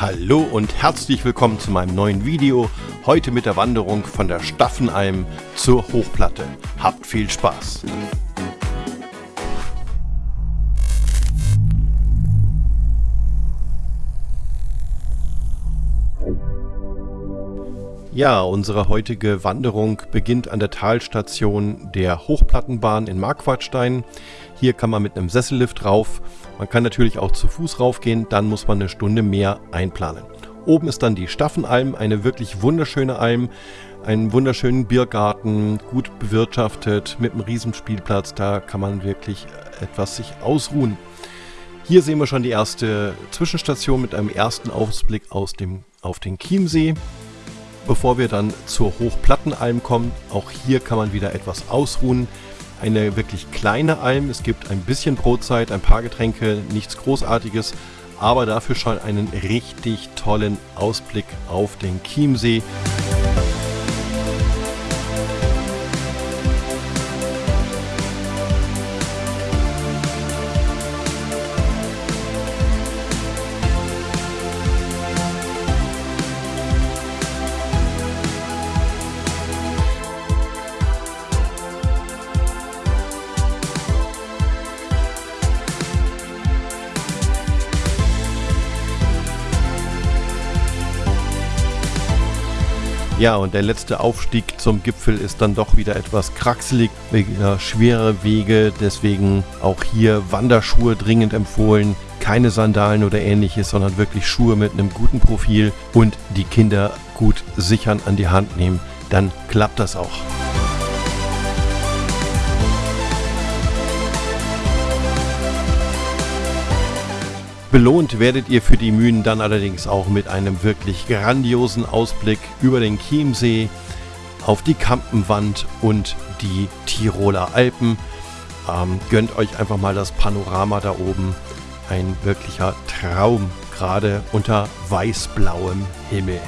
Hallo und herzlich willkommen zu meinem neuen Video. Heute mit der Wanderung von der Staffenalm zur Hochplatte. Habt viel Spaß! Ja, unsere heutige Wanderung beginnt an der Talstation der Hochplattenbahn in Marquardstein. Hier kann man mit einem Sessellift rauf. Man kann natürlich auch zu Fuß raufgehen, dann muss man eine Stunde mehr einplanen. Oben ist dann die Staffenalm, eine wirklich wunderschöne Alm, einen wunderschönen Biergarten, gut bewirtschaftet, mit einem Riesenspielplatz, da kann man wirklich etwas sich ausruhen. Hier sehen wir schon die erste Zwischenstation mit einem ersten Ausblick aus dem, auf den Chiemsee. Bevor wir dann zur Hochplattenalm kommen, auch hier kann man wieder etwas ausruhen. Eine wirklich kleine Alm, es gibt ein bisschen Brotzeit, ein paar Getränke, nichts Großartiges, aber dafür schon einen richtig tollen Ausblick auf den Chiemsee. Ja, und der letzte Aufstieg zum Gipfel ist dann doch wieder etwas kraxelig, wieder schwere Wege, deswegen auch hier Wanderschuhe dringend empfohlen. Keine Sandalen oder ähnliches, sondern wirklich Schuhe mit einem guten Profil und die Kinder gut sichern an die Hand nehmen. Dann klappt das auch. Belohnt werdet ihr für die Mühen dann allerdings auch mit einem wirklich grandiosen Ausblick über den Chiemsee auf die Kampenwand und die Tiroler Alpen. Ähm, gönnt euch einfach mal das Panorama da oben. Ein wirklicher Traum, gerade unter weißblauem Himmel.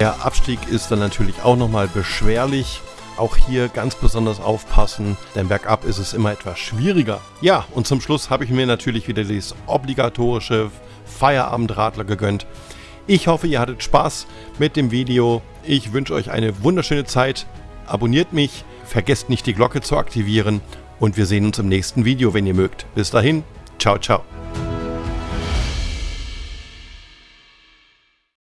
Der Abstieg ist dann natürlich auch nochmal beschwerlich. Auch hier ganz besonders aufpassen, denn bergab ist es immer etwas schwieriger. Ja, und zum Schluss habe ich mir natürlich wieder das obligatorische Feierabendradler gegönnt. Ich hoffe, ihr hattet Spaß mit dem Video. Ich wünsche euch eine wunderschöne Zeit. Abonniert mich, vergesst nicht die Glocke zu aktivieren und wir sehen uns im nächsten Video, wenn ihr mögt. Bis dahin, ciao, ciao.